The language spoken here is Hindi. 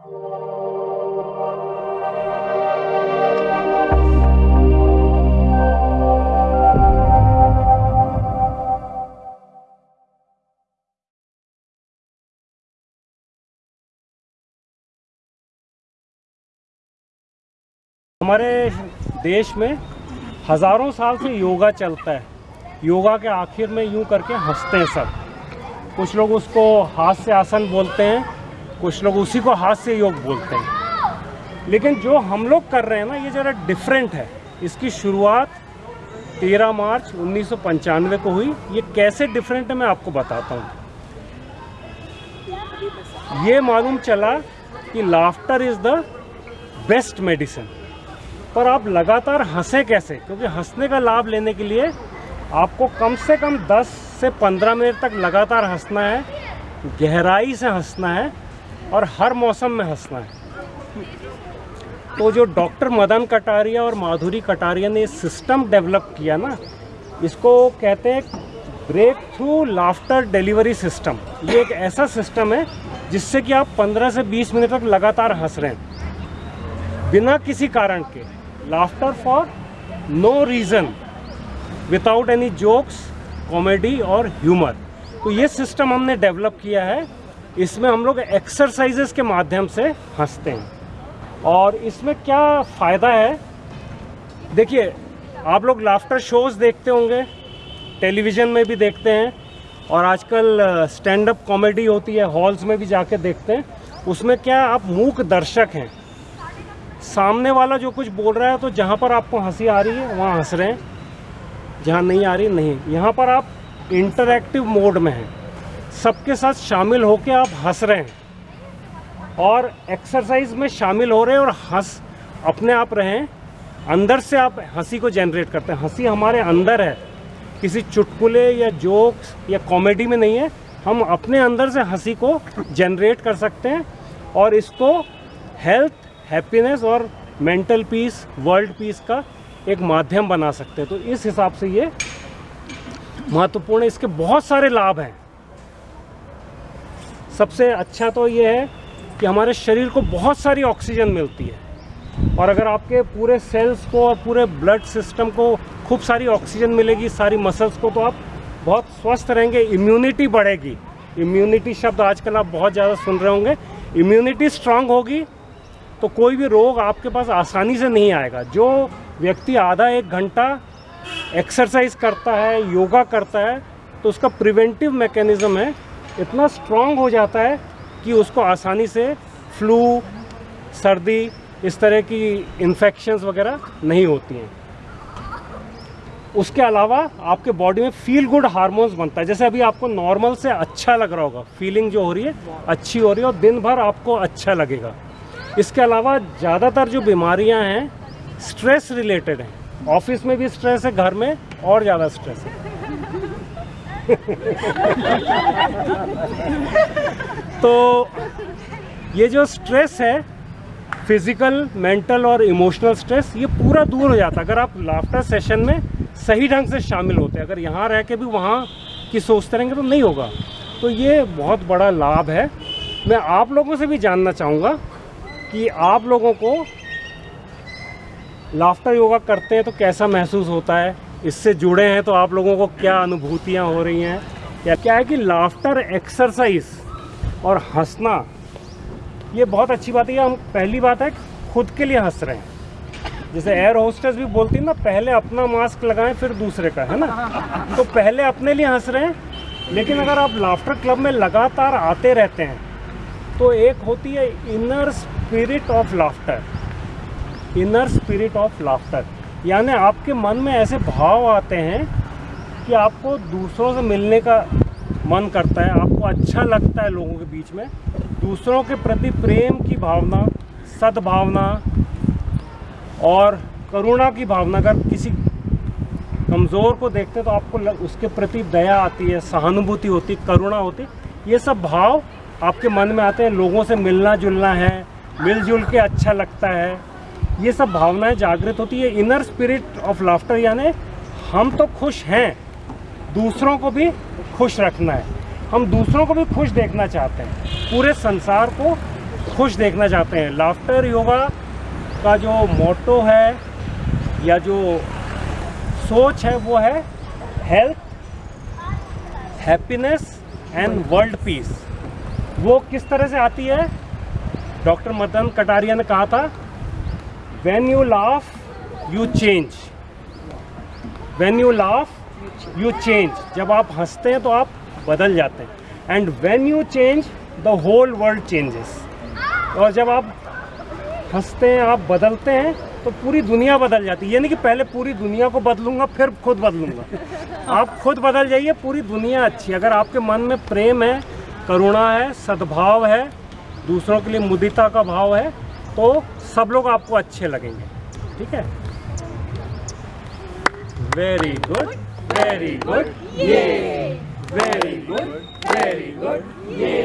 हमारे देश में हज़ारों साल से योगा चलता है। योगा के आखिर में यूँ करके हँसते हैं सब। कुछ लोग उसको हाथ से आसन बोलते हैं कुछ लोग उसी को से योग बोलते हैं। लेकिन जो हम लोग कर रहे हैं ना, ये ज़रा डिफरेंट है। इसकी शुरुआत 13 मार्च उन्नीस सौ पंचानवे को हुई। ये कैसे डिफरेंट है मैं आपको बताता हूँ। ये मालूम चला कि laughter is the best medicine पर आप लगातार हंसे कैसे? क्योंकि हंसने का लाभ लेने के लिए आपको कम से कम 10 से 15 मिनट तक लगातार हंसना है, गहराई से हंसना है और हर मौसम में हंसना है। तो जो डॉक्टर मदन कटारिया और माधुरी कटारिया ने सिस्टम डेवलप किया ना, इसको कहते हैं break through laughter delivery system ये एक ऐसा सिस्टम है जिससे कि आप 15 से 20 मिनट तक लगातार हंस रहे हैं। बिना किसी कारण के। Laughter for no reason without any jokes comedy और ह्यूमर तो ये सिस्टम हमने डेवलप किया है। इसमें हम लोग एक्सरसाइजेस के माध्यम से हँसते हैं। और इसमें क्या फ़ायदा है? देखिए, आप लोग लाफ्टर शोज़ देखते होंगे टेलीविज़न में भी देखते हैं, और आजकल स्टैंड अप कॉमेडी होती है हॉल्स में भी जाके देखते हैं। उसमें क्या आप मूक दर्शक हैं? सामने वाला जो कुछ बोल रहा है तो जहाँ पर आपको हँसी आ रही है, वहाँ हंस रहे हैं। जहाँ नहीं आ रही, नहीं। यहाँ पर आप इंटरैक्टिव मोड में हैं। सबके साथ शामिल होकर आप हंस रहे हैं। और एक्सरसाइज में शामिल हो रहे हैं और हंस, अपने आप रहें। अंदर से आप हँसी को जनरेट करते हैं। हँसी हमारे अंदर है। किसी चुटकुले या जोक्स या कॉमेडी में नहीं है। हम अपने अंदर से हँसी को जनरेट कर सकते हैं और इसको हेल्थ हैप्पीनेस और मेंटल पीस वर्ल्ड पीस का एक माध्यम बना सकते हैं। तो इस हिसाब से ये महत्वपूर्ण, इसके बहुत सारे लाभ हैं। सबसे अच्छा तो ये है कि हमारे शरीर को बहुत सारी ऑक्सीजन मिलती है। और अगर आपके पूरे सेल्स को और पूरे ब्लड सिस्टम को खूब सारी ऑक्सीजन मिलेगी, सारी मसल्स को तो आप बहुत स्वस्थ रहेंगे, इम्यूनिटी बढ़ेगी। इम्यूनिटी शब्द आजकल आप बहुत ज़्यादा सुन रहे होंगे। इम्यूनिटी स्ट्रांग होगी तो कोई भी रोग आपके पास आसानी से नहीं आएगा। जो व्यक्ति आधा एक घंटा एक्सरसाइज करता है, योगा करता है तो उसका प्रिवेंटिव मैकेनिज़्म है इतना स्ट्रांग हो जाता है कि उसको आसानी से फ्लू सर्दी, इस तरह की इन्फेक्शंस वगैरह नहीं होती हैं। उसके अलावा आपके बॉडी में फील गुड हार्मोन्स बनता है। जैसे अभी आपको नॉर्मल से अच्छा लग रहा होगा फीलिंग जो हो रही है, अच्छी हो रही है और दिन भर आपको अच्छा लगेगा। इसके अलावा ज़्यादातर जो बीमारियाँ हैं स्ट्रेस रिलेटेड हैं। ऑफ़िस में भी स्ट्रेस है, घर में और ज़्यादा स्ट्रेस है। तो ये जो स्ट्रेस है फ़िज़िकल मेंटल और इमोशनल स्ट्रेस ये पूरा दूर हो जाता है। अगर आप लाफ्टर सेशन में सही ढंग से शामिल होते हैं, अगर यहाँ रह के भी वहाँ की सोचते रहेंगे तो नहीं होगा। तो ये बहुत बड़ा लाभ है। मैं आप लोगों से भी जानना चाहूँगा कि आप लोगों को लाफ्टर योगा करते हैं तो कैसा महसूस होता है? इससे जुड़े हैं तो आप लोगों को क्या अनुभूतियाँ हो रही हैं? या क्या है कि लाफ्टर एक्सरसाइज और हंसना, ये बहुत अच्छी बात है। हम पहली बात है, खुद के लिए हंस रहे हैं। जैसे एयर होस्टेस भी बोलती है ना, पहले अपना मास्क लगाएँ, फिर दूसरे का, है ना? तो पहले अपने लिए हंस रहे हैं। लेकिन अगर आप लाफ्टर क्लब में लगातार आते रहते हैं तो एक होती है inner spirit of laughter inner spirit of laughter यानी आपके मन में ऐसे भाव आते हैं कि आपको दूसरों से मिलने का मन करता है आपको अच्छा लगता है लोगों के बीच में। दूसरों के प्रति प्रेम की भावना सद्भावना और करुणा की भावना अगर किसी कमज़ोर को देखते हैं तो आपको लग, उसके प्रति दया आती है सहानुभूति होती करुणा होती। ये सब भाव आपके मन में आते हैं लोगों से मिलना जुलना है मिलजुल के अच्छा लगता है। ये सब भावनाएँ जागृत होती है। इनर स्पिरिट ऑफ़ लाफ्टर यानी हम तो खुश हैं, दूसरों को भी खुश रखना है। हम दूसरों को भी खुश देखना चाहते हैं, पूरे संसार को खुश देखना चाहते हैं। लाफ्टर योगा का जो मोटो है या जो सोच है वो है health happiness and world peace वो किस तरह से आती है? डॉक्टर मदन कटारिया ने कहा था when you laugh you change when you laugh you change जब आप हँसते हैं तो आप बदल जाते हैं। And when you change the whole world changes और जब आप हँसते हैं आप बदलते हैं तो पूरी दुनिया बदल जाती है। यानी कि पहले पूरी दुनिया को बदलूँगा फिर खुद बदलूँगा। आप खुद बदल जाइए पूरी दुनिया अच्छी अगर आपके मन में प्रेम है करुणा है सद्भाव है दूसरों के लिए मुदिता का भाव है तो सब लोग आपको अच्छे लगेंगे। ठीक है? वेरी गुड वेरी गुड ये वेरी गुड वेरी गुड ये